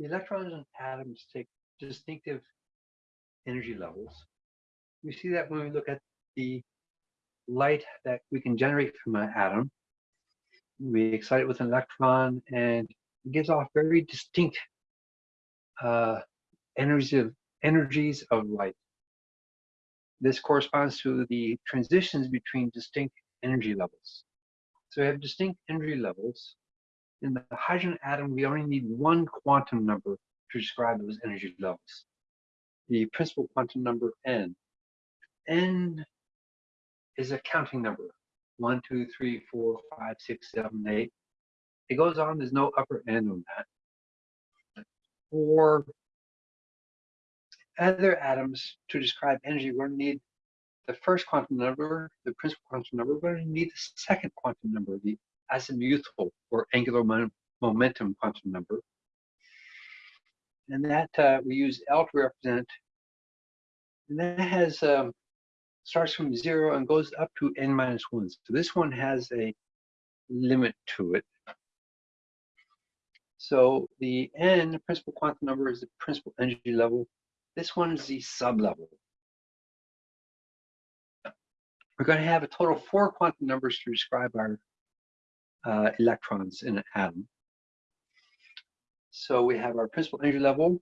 The electrons and atoms take distinctive energy levels. We see that when we look at the light that we can generate from an atom. We excite it with an electron and it gives off very distinct uh, energies of energies of light. This corresponds to the transitions between distinct energy levels. So we have distinct energy levels. In the hydrogen atom, we only need one quantum number to describe those energy levels. The principal quantum number n. n is a counting number. One, two, three, four, five, six, seven, eight. It goes on, there's no upper end on that. For other atoms to describe energy, we're going to need the first quantum number, the principal quantum number, we're going to need the second quantum number, the azimuthal or angular momentum quantum number. And that uh, we use L to represent. And that has um, starts from zero and goes up to n minus one. So this one has a limit to it. So the n, principal quantum number, is the principal energy level. This one is the sublevel. We're going to have a total of four quantum numbers to describe our uh, electrons in an atom. So we have our principal energy level,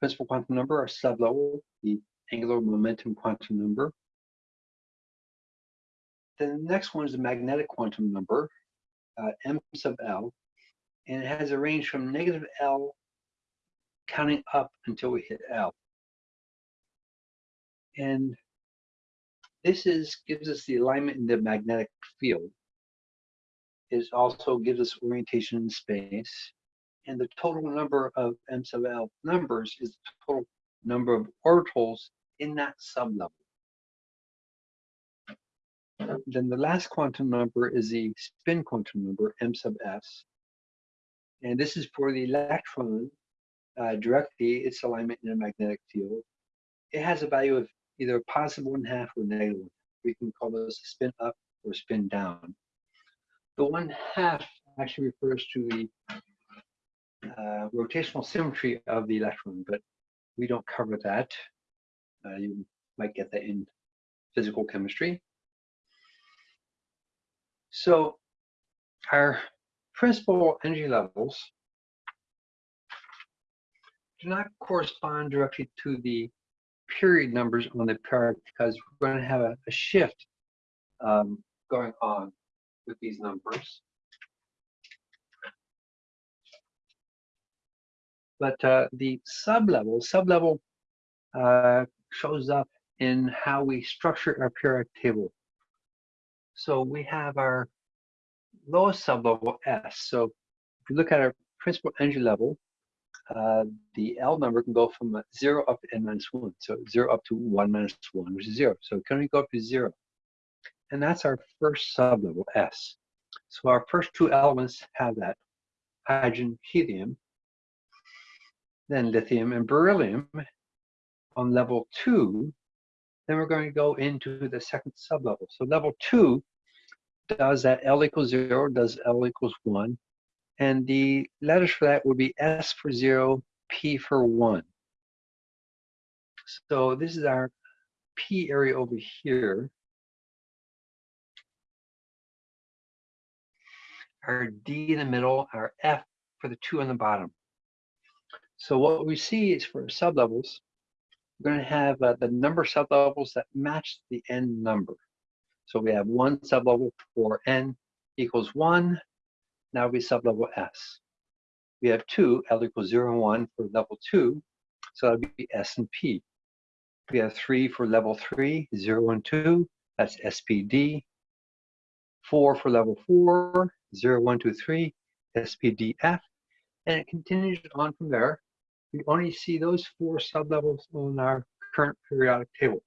principal quantum number, our sublevel, the angular momentum quantum number. Then the next one is the magnetic quantum number, uh, m sub l, and it has a range from negative L counting up until we hit L. And this is gives us the alignment in the magnetic field. It also gives us orientation in space. And the total number of M sub L numbers is the total number of orbitals in that sublevel. Then the last quantum number is the spin quantum number, M sub S. And this is for the electron uh, directly, its alignment in a magnetic field. It has a value of either positive one half or negative one. We can call those spin up or spin down. The one half actually refers to the uh, rotational symmetry of the electron, but we don't cover that. Uh, you might get that in physical chemistry. So our principal energy levels do not correspond directly to the period numbers on the chart because we're going to have a, a shift um, going on with these numbers. But uh, the sublevel, sublevel uh, shows up in how we structure our periodic table. So we have our lowest sublevel S. So if you look at our principal energy level, uh, the L number can go from 0 up to n minus 1. So 0 up to 1 minus 1, which is 0. So can only go up to 0. And that's our first sublevel, S. So our first two elements have that, hydrogen, helium, then lithium and beryllium. On level 2, then we're going to go into the second sublevel. So level 2 does that L equals zero, does L equals one. And the letters for that would be S for zero, P for one. So this is our P area over here. Our D in the middle, our F for the two on the bottom. So what we see is for sublevels, we're going to have uh, the number of sublevels that match the n number. So we have one sublevel for n equals 1. Now we sublevel s. We have 2, L equals 0 and 1 for level 2. So that would be S and P. We have 3 for level 3, 0 and 2. That's SPD. 4 for level 4, 0, 1, 2, 3, SPDF. And it continues on from there. We only see those four sublevels on our current periodic table.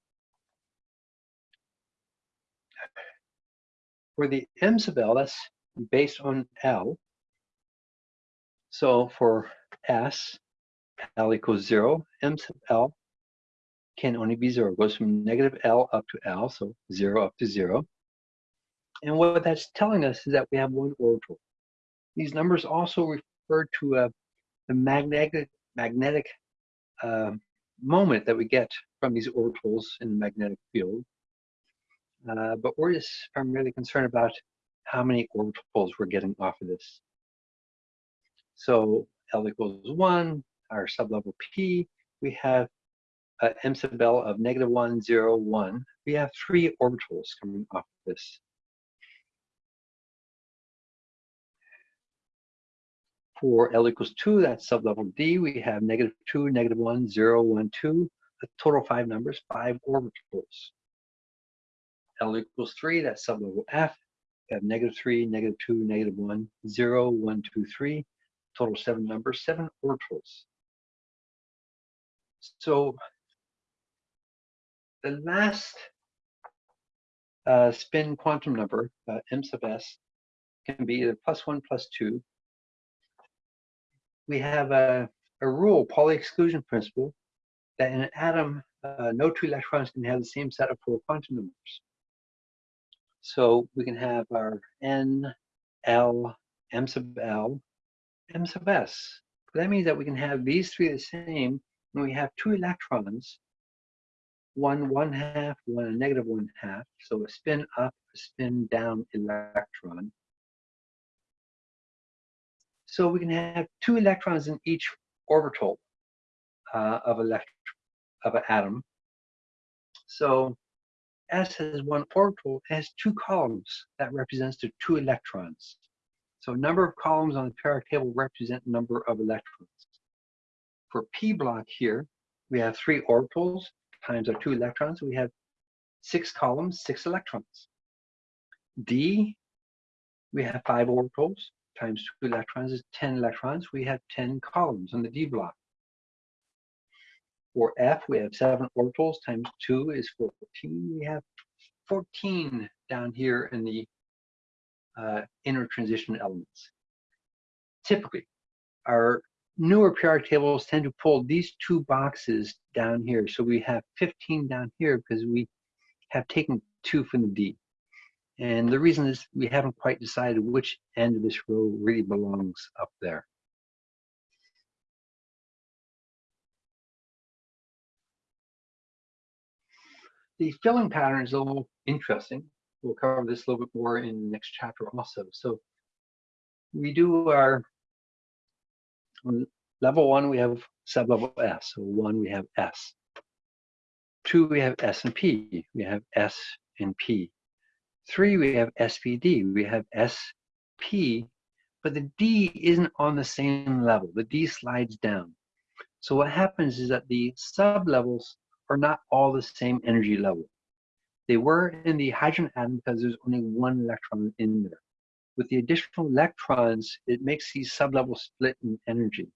for the M sub L, that's based on L. So for S, L equals zero, M sub L can only be zero. It goes from negative L up to L, so zero up to zero. And what that's telling us is that we have one orbital. These numbers also refer to a the magnetic magnetic uh, moment that we get from these orbitals in the magnetic field. Uh, but we're just primarily concerned about how many orbitals we're getting off of this. So L equals 1, our sublevel P, we have uh, M sub L of negative 1, 0, 1. We have three orbitals coming off of this. For L equals 2, that's sublevel D, we have negative 2, negative 1, 0, 1, 2, a total five numbers, five orbitals. L equals 3, that's sublevel F, we have negative 3, negative 2, negative 1, 0, 1, 2, 3, total seven numbers, seven orbitals. So the last uh, spin quantum number, uh, m sub s, can be either plus one, plus two. We have a, a rule, Pauli exclusion principle, that in an atom, uh, no two electrons can have the same set of four quantum numbers. So we can have our n, l, m sub l, m sub s. That means that we can have these three the same when we have two electrons, one one half, one a negative one half. So a spin up, a spin down electron. So we can have two electrons in each orbital uh, of elect of an atom. So S has one orbital, it has two columns that represents the two electrons. So number of columns on the periodic table represent number of electrons. For P block here, we have three orbitals times our two electrons. We have six columns, six electrons. D, we have five orbitals times two electrons is 10 electrons. We have 10 columns on the D block. For F, we have seven orbitals times two is 14. We have 14 down here in the uh, inner transition elements. Typically, our newer periodic tables tend to pull these two boxes down here. So we have 15 down here because we have taken two from the D. And the reason is we haven't quite decided which end of this row really belongs up there. The filling pattern is a little interesting we'll cover this a little bit more in the next chapter also. So we do our level one, we have sublevel S. So one, we have S. Two, we have S and P. We have S and P. Three, we have SPD. We have SP, but the D isn't on the same level. The D slides down. So what happens is that the sublevels are not all the same energy level. They were in the hydrogen atom because there's only one electron in there. With the additional electrons, it makes these sublevels split in energy.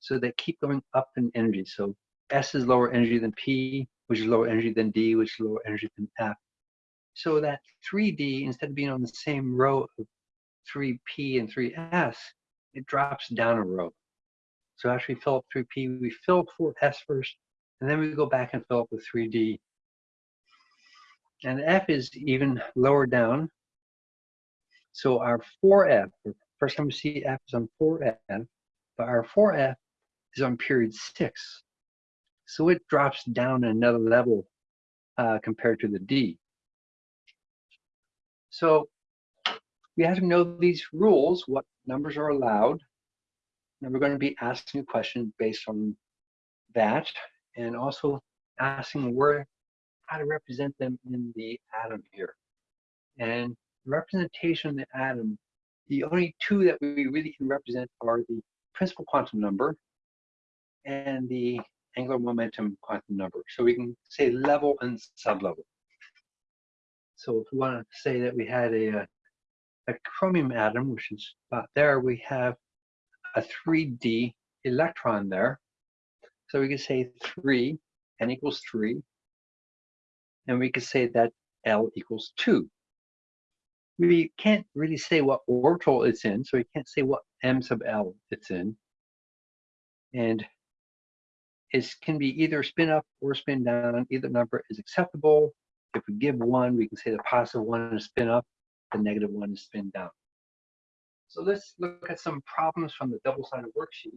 So they keep going up in energy. So S is lower energy than P, which is lower energy than D, which is lower energy than F. So that 3D, instead of being on the same row of 3P and 3S, it drops down a row. So after we fill up 3P, we fill 4S first, and then we go back and fill up with 3D and F is even lower down. So our 4F, first time we see F is on 4F, but our 4F is on period 6. So it drops down another level uh, compared to the D. So we have to know these rules, what numbers are allowed. And we're going to be asking a question based on that and also asking where how to represent them in the atom here. And representation of the atom, the only two that we really can represent are the principal quantum number and the angular momentum quantum number. So we can say level and sublevel. So if we want to say that we had a, uh, a chromium atom, which is about there, we have a 3D electron there. So we can say 3, n equals 3, and we could say that L equals 2. We can't really say what orbital it's in, so we can't say what M sub L it's in. And it can be either spin up or spin down. Either number is acceptable. If we give one, we can say the positive one is spin up, the negative one is spin down. So let's look at some problems from the double-sided worksheet.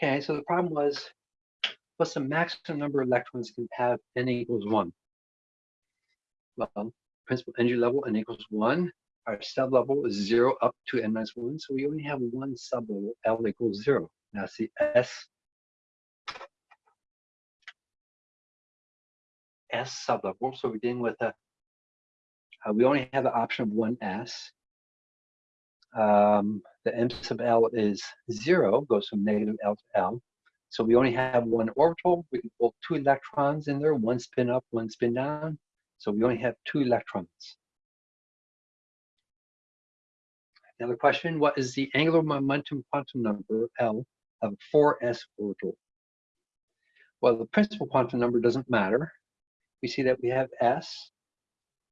Okay, so the problem was, what's the maximum number of electrons can have n equals one? Well, principal energy level n equals one. Our sublevel is zero up to n minus one, so we only have one sublevel, L equals zero. That's the S S sublevel. So we're dealing with a, uh, we only have the option of one S. Um, the M sub L is zero, goes from negative L to L. So we only have one orbital. We can pull two electrons in there, one spin up, one spin down. So we only have two electrons. Another question, what is the angular momentum quantum number, L, of a 4s orbital? Well, the principal quantum number doesn't matter. We see that we have s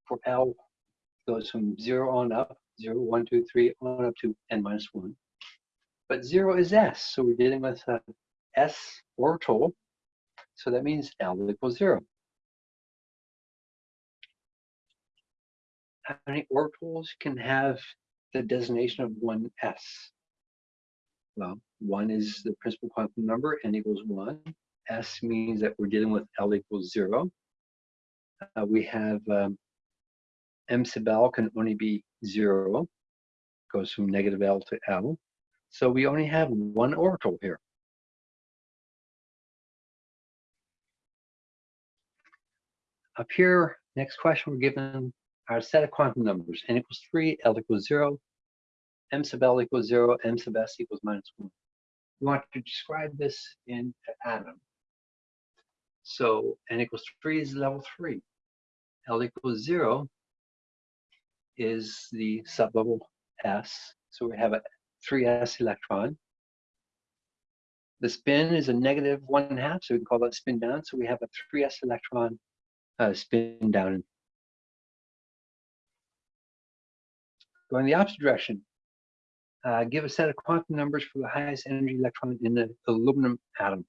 for L goes from 0 on up, 0, 1, 2, 3, on up to n minus 1. But 0 is s, so we're dealing with a s orbital, so that means L equals 0. How many orbitals can have the designation of 1s? Well, 1 is the principal quantum number, n equals 1. S means that we're dealing with L equals 0. Uh, we have um, M sub L can only be 0, goes from negative L to L. So we only have one orbital here. Up here, next question, we're given our set of quantum numbers, n equals 3, L equals 0, m sub L equals 0, m sub S equals minus 1. We want to describe this in atom. So n equals 3 is level 3. L equals 0 is the sublevel S. So we have a 3s electron. The spin is a negative one half, so we can call that spin down. So we have a 3s electron uh, spin down. Going the opposite direction, uh, give a set of quantum numbers for the highest energy electron in the aluminum atom.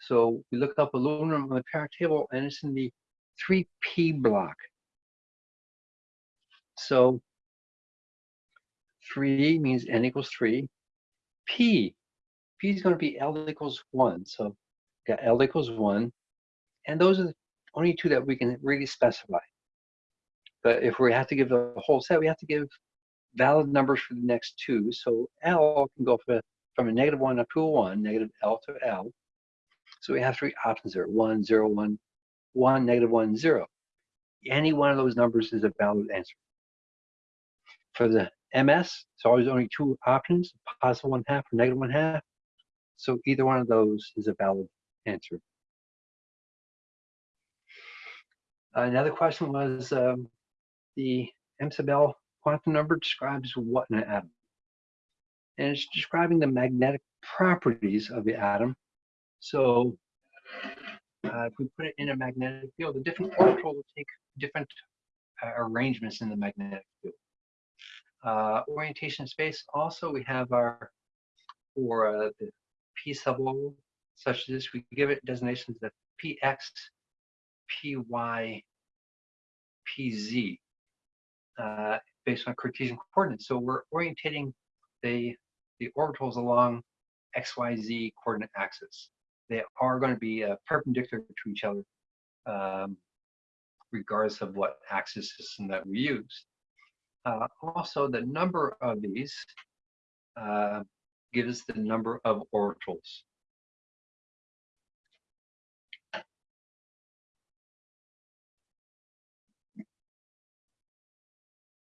So we look up aluminum on the periodic table and it's in the 3p block. So 3 means n equals 3. P, P is going to be L equals 1. So got L equals 1. And those are the only two that we can really specify. But if we have to give the whole set, we have to give valid numbers for the next two. So L can go from a, from a negative 1 up to a 1, negative L to L. So we have three options there, 1, 0, 1, 1, negative 1, 0. Any one of those numbers is a valid answer. For the MS, it's always only two options, positive 1 half or negative 1 half. So either one of those is a valid answer. Another question was um, the M sub L quantum number describes what an atom? And it's describing the magnetic properties of the atom. So uh, if we put it in a magnetic field, the different orbital will take different uh, arrangements in the magnetic field. Uh, orientation space, also we have our, for uh, the P sublevel, such as this, we give it designations of PX, PY, PZ. Uh, based on Cartesian coordinates. So we're orientating the, the orbitals along XYZ coordinate axis. They are going to be uh, perpendicular to each other, um, regardless of what axis system that we use. Uh, also, the number of these uh, gives the number of orbitals.